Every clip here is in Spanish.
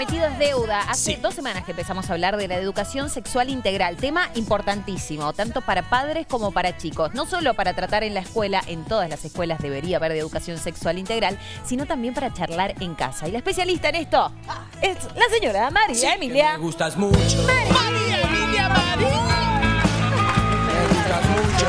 prometido es deuda. Hace dos semanas que empezamos a hablar de la educación sexual integral, tema importantísimo, tanto para padres como para chicos. No solo para tratar en la escuela, en todas las escuelas debería haber de educación sexual integral, sino también para charlar en casa. Y la especialista en esto es la señora María Emilia. Me gustas mucho. María Emilia María. Me gustas mucho.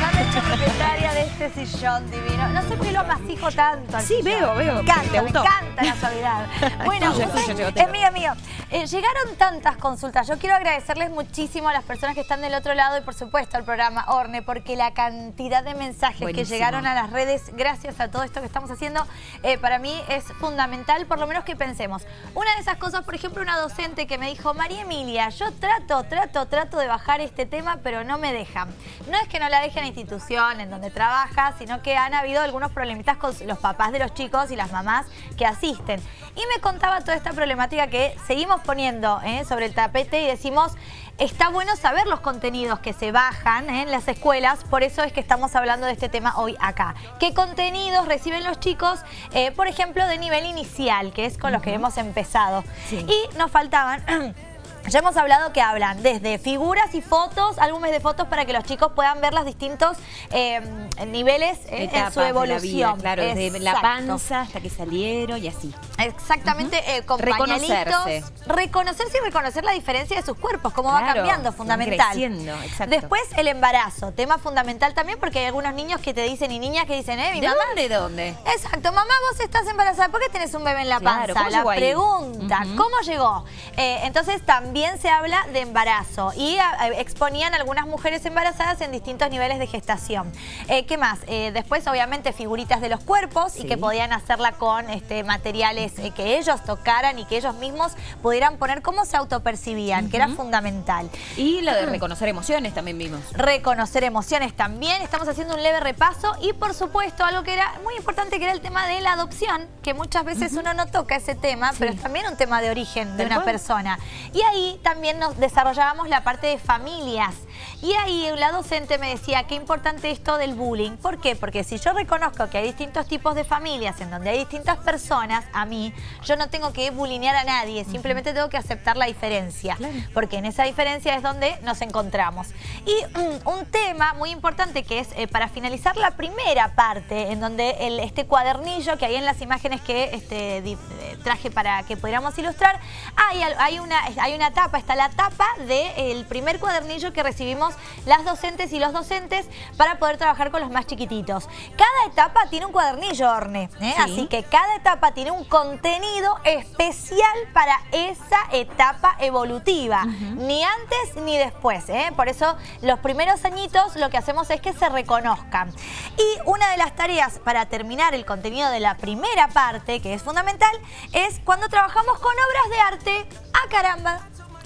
Ya me he hecho este sillón divino. No sé por qué lo amasijo tanto. al Sí, sillón. veo, veo. Me encanta, ¿Te me encanta la suavidad. Bueno, tuyo, es tuyo, mío, mío. Eh, llegaron tantas consultas. Yo quiero agradecerles muchísimo a las personas que están del otro lado y por supuesto al programa Orne, porque la cantidad de mensajes Buenísimo. que llegaron a las redes gracias a todo esto que estamos haciendo, eh, para mí es fundamental, por lo menos que pensemos. Una de esas cosas, por ejemplo, una docente que me dijo, María Emilia, yo trato, trato, trato de bajar este tema, pero no me dejan. No es que no la deje en la institución en donde trabaja, sino que han habido algunos problemitas con los papás de los chicos y las mamás que asisten. Y me contaba toda esta problemática que seguimos poniendo eh, sobre el tapete y decimos, está bueno saber los contenidos que se bajan eh, en las escuelas, por eso es que estamos hablando de este tema hoy acá. ¿Qué contenidos reciben los chicos, eh, por ejemplo, de nivel inicial, que es con los que hemos empezado? Sí. Y nos faltaban... Ya hemos hablado que hablan desde figuras y fotos, álbumes de fotos para que los chicos puedan ver los distintos eh, niveles eh, en su de la vida, evolución. claro, desde la panza hasta que salieron y así. Exactamente, eh, con Reconocerse. pañalitos. Reconocerse y reconocer la diferencia de sus cuerpos, cómo va cambiando, fundamental. creciendo, exacto. Después el embarazo, tema fundamental también porque hay algunos niños que te dicen y niñas que dicen, eh, mi ¿De mamá... dónde, de dónde? Exacto, mamá, vos estás embarazada, ¿por qué tenés un bebé en la Claro, panza? ¿cómo la pregunta. ¿cómo llegó? Eh, entonces también se habla de embarazo y a- exponían algunas mujeres embarazadas en distintos niveles de gestación. Eh, ¿Qué más? Eh, después, obviamente, figuritas de los cuerpos y que podían hacerla con este, materiales eh, que ellos tocaran y que ellos mismos pudieran poner cómo se autopercibían, que era fundamental. Y lo de reconocer emociones también vimos. Reconocer emociones también, estamos haciendo un leve repaso y por supuesto algo que era muy importante que era el tema de la adopción, que muchas veces uno no toca ese tema, pero es también un tema de origen de una cual. persona. Y ahí también nos desarrollábamos la parte de familias. Y ahí la docente me decía qué importante esto del bullying. ¿Por qué? Porque si yo reconozco que hay distintos tipos de familias en donde hay distintas personas, a mí, yo no tengo que bulinear a nadie, simplemente tengo que aceptar la diferencia. Porque en esa diferencia es donde nos encontramos. Y mm, un tema muy importante que es eh, para finalizar la primera parte, en donde el, este cuadernillo que hay en las imágenes que este, eh, traje para que pudiéramos ilustrar, hay, hay, una, hay una tapa, está la tapa del primer cuadernillo que recibimos las docentes y los docentes para poder trabajar con los más chiquititos. Cada etapa tiene un cuadernillo, Orne, ¿eh? Sí. así que cada etapa tiene un contenido especial para esa etapa evolutiva, ni antes ni después. ¿eh? Por eso los primeros añitos lo que hacemos es que se reconozcan. Y una de las tareas para terminar el contenido de la primera parte, que es fundamental, es cuando trabajamos con obras de arte. ¡Ah, caramba!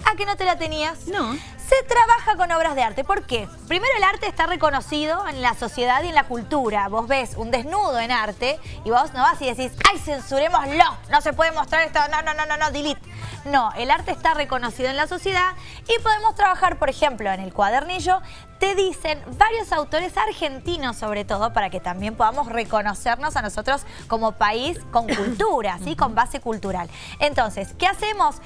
¿A que no te la tenías? No. Se trabaja con obras de arte. ¿Por qué? Primero el arte está reconocido en la sociedad y en la cultura. Vos ves un desnudo en arte y vos no vas y decís, ¡ay, censurémoslo! No se puede mostrar esto, no, no, no, no, no, delete. No, el arte está reconocido en la sociedad y podemos trabajar, por ejemplo, en el cuadernillo, te dicen varios autores argentinos sobre todo, para que también podamos reconocernos a nosotros como país con cultura, ¿sí? Con base cultural. Entonces, ¿qué hacemos?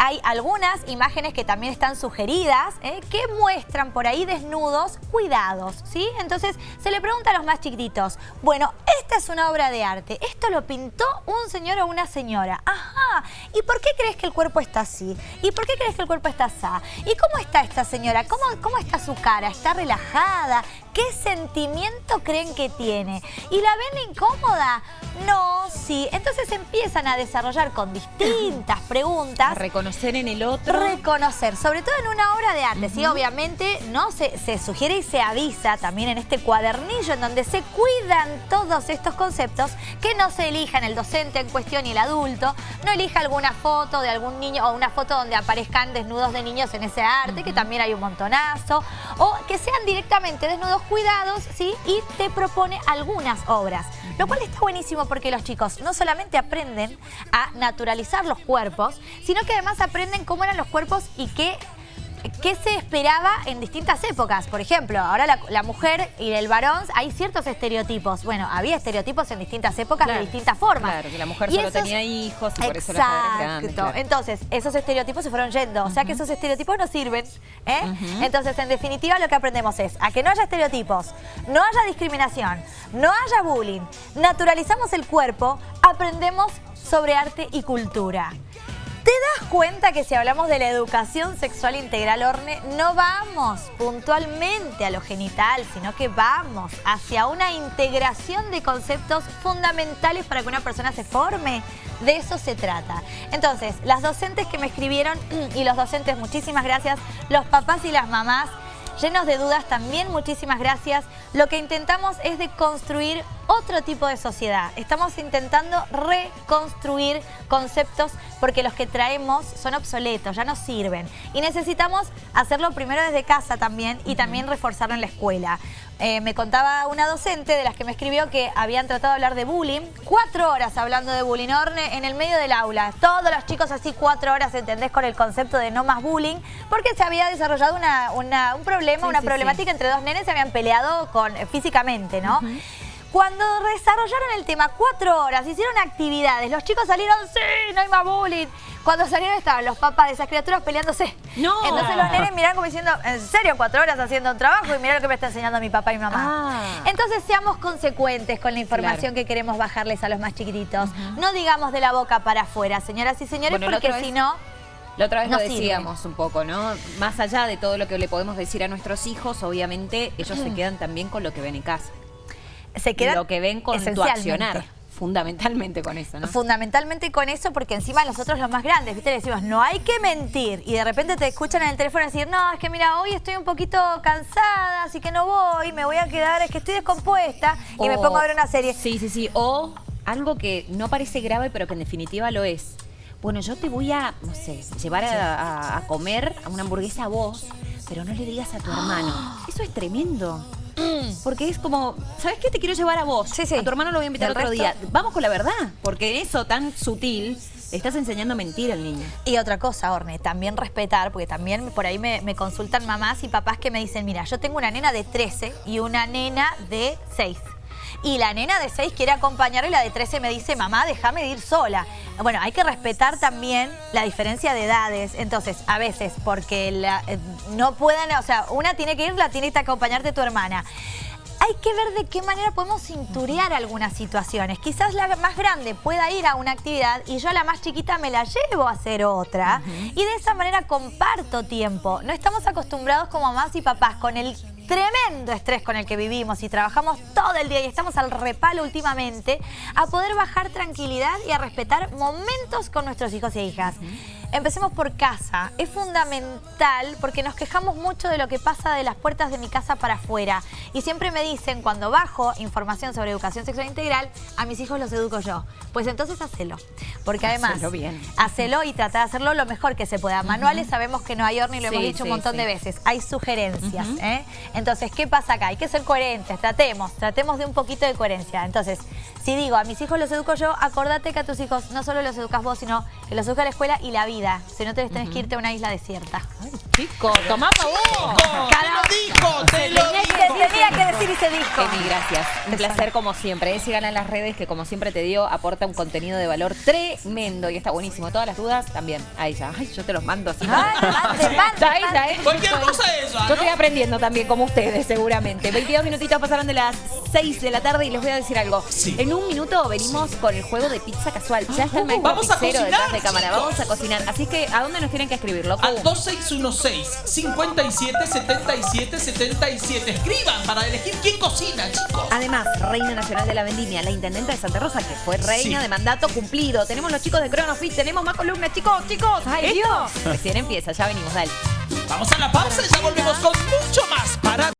Hay algunas imágenes que también están sugeridas ¿eh? que muestran por ahí desnudos cuidados, ¿sí? Entonces se le pregunta a los más chiquititos, bueno, esta es una obra de arte, esto lo pintó un señor o una señora, ajá, ¿y por qué crees que el cuerpo está así? ¿Y por qué crees que el cuerpo está así? ¿Y cómo está esta señora? ¿Cómo, cómo está su cara? ¿Está relajada? ¿Qué sentimiento creen que tiene? ¿Y la ven incómoda? No, sí. Entonces empiezan a desarrollar con distintas preguntas A reconocer en el otro. reconocer, sobre todo en una obra de arte, ¿sí? Obviamente, ¿no? Se, se sugiere y se avisa también en este cuadernillo en donde se cuidan todos estos conceptos, que no se elijan el docente en cuestión y el adulto, no elija alguna foto de algún niño o una foto donde aparezcan desnudos de niños en ese arte, que también hay un montonazo, o que sean directamente desnudos cuidados, ¿sí? Y te propone algunas obras, lo cual está buenísimo porque los chicos no solamente aprenden a naturalizar los cuerpos, sino que además aprenden cómo eran los cuerpos y qué qué se esperaba en distintas épocas. Por ejemplo, ahora la, mujer y el varón, hay ciertos estereotipos. Bueno, había estereotipos en distintas épocas de distintas formas. Claro, que la mujer solo tenía hijos y por eso Exacto. Entonces, esos estereotipos se fueron yendo. O sea que esos estereotipos no sirven. ¿eh? Entonces, en definitiva, lo que aprendemos es a que no haya estereotipos, no haya discriminación, no haya bullying, naturalizamos el cuerpo, aprendemos sobre arte y cultura. ¿Te das cuenta que si hablamos de la educación sexual integral, Orne, no vamos puntualmente a lo genital, sino que vamos hacia una integración de conceptos fundamentales para que una persona se forme? De eso se trata. Entonces, las docentes que me escribieron y los docentes, muchísimas gracias, los papás y las mamás, llenos de dudas, también muchísimas gracias. Lo que intentamos es de construir otro tipo de sociedad. Estamos intentando reconstruir conceptos porque los que traemos son obsoletos, ya no sirven. Y necesitamos hacerlo primero desde casa también y también reforzarlo en la escuela. Eh, me contaba una docente de las que me escribió que habían tratado de hablar de bullying. Cuatro horas hablando de bullying, Orne, en el medio del aula. Todos los chicos así cuatro horas, ¿entendés? Con el concepto de no más bullying. Porque se había desarrollado un problema, una problemática entre dos nenes se habían peleado con, físicamente, ¿no? Cuando desarrollaron el tema cuatro horas, hicieron actividades, los chicos salieron, sí, no hay más bullying. Cuando salieron estaban los papás de esas criaturas peleándose. No. Entonces los nenes miraron como diciendo, ¿en serio cuatro horas haciendo un trabajo? Y mirá lo que me está enseñando mi papá y mi mamá. Ah. Entonces seamos consecuentes con la información que queremos bajarles a los más chiquititos. No digamos de la boca para afuera, señoras y señores, porque si no... La otra vez lo decíamos un poco, ¿no? Más allá de todo lo que le podemos decir a nuestros hijos, obviamente ellos se quedan también con lo que ven en casa se queda Lo que ven con tu accionar. Fundamentalmente con eso, ¿no? Fundamentalmente con eso, porque encima nosotros los más grandes, ¿viste? Le decimos, no hay que mentir. Y de repente te escuchan en el teléfono decir, no, es que mira, hoy estoy un poquito cansada, así que no voy, me voy a quedar, es que estoy descompuesta y me pongo a ver una serie. Sí, sí, sí. O algo que no parece grave, pero que en definitiva lo es. Bueno, yo te voy a, no sé, llevar a, a comer a una hamburguesa a vos, pero no le digas a tu hermano. Eso es tremendo. Mm. Porque es como, ¿sabes qué? Te quiero llevar a vos. Sí, sí. A tu hermano lo voy a invitar otro día. Vamos con la verdad, porque en eso tan sutil le estás enseñando a mentir al niño. Y otra cosa, Orne, también respetar, porque también por ahí me, me, consultan mamás y papás que me dicen, mira, yo tengo una nena de 13 y una nena de 6 y la nena de 6 quiere acompañar y la de 13 me dice, mamá, déjame ir sola. Bueno, hay que respetar también la diferencia de edades. Entonces, a veces, porque eh, no puedan, o sea, una tiene que ir, la tiene que acompañarte tu hermana hay que ver de qué manera podemos cinturear algunas situaciones. Quizás la más grande pueda ir a una actividad y yo a la más chiquita me la llevo a hacer otra. Y de esa manera comparto tiempo. No estamos acostumbrados como mamás y papás con el tremendo estrés con el que vivimos y trabajamos todo el día y estamos al repalo últimamente, a poder bajar tranquilidad y a respetar momentos con nuestros hijos e hijas. Empecemos por casa. Es fundamental porque nos quejamos mucho de lo que pasa de las puertas de mi casa para afuera. Y siempre me dicen, cuando bajo información sobre educación sexual integral, a mis hijos los educo yo. Pues entonces hacelo. Porque además, hacelo, bien. hacelo y trata de hacerlo lo mejor que se pueda. Manuales sabemos que no hay horno y lo hemos dicho un montón de veces. Hay sugerencias. ¿eh? Entonces, ¿qué pasa acá? Hay que ser coherentes. Tratemos, tratemos de un poquito de coherencia. Entonces, si digo, a mis hijos los educo yo, acordate que a tus hijos no solo los educas vos, sino que los educa la escuela y la vida si no te tenés que irte a una isla desierta. Ay, chico, tomá pa' vos. Te lo dijo, te lo dijo. Tenía que decir y se dijo. Emi, gracias. Un placer como siempre. ¿eh? Sigan en las redes que como siempre te dio, aporta un contenido de valor tremendo y está buenísimo. Todas las dudas también. Ahí ya. Ay, yo te los mando así. Ay, mande, ¿eh? Cualquier cosa es eso, Yo estoy aprendiendo también como ustedes, seguramente. 22 minutitos pasaron de las 6 de la tarde y les voy a decir algo. En un minuto venimos con el juego de pizza casual. Ya está el maestro Vamos a cocinar, detrás de cámara. Vamos a cocinar. Así que, ¿a dónde nos tienen que escribir, loco? Al 2616 57 77 77. Escriban para elegir quién cocina, chicos. Además, Reina Nacional de la Vendimia, la intendente de Santa Rosa, que fue reina de mandato cumplido. Tenemos los chicos de Cronofit, tenemos más columnas, chicos, chicos. ¡Ay, Dios! Recién empieza, ya venimos, dale. Vamos a la pausa y ya volvemos con mucho más.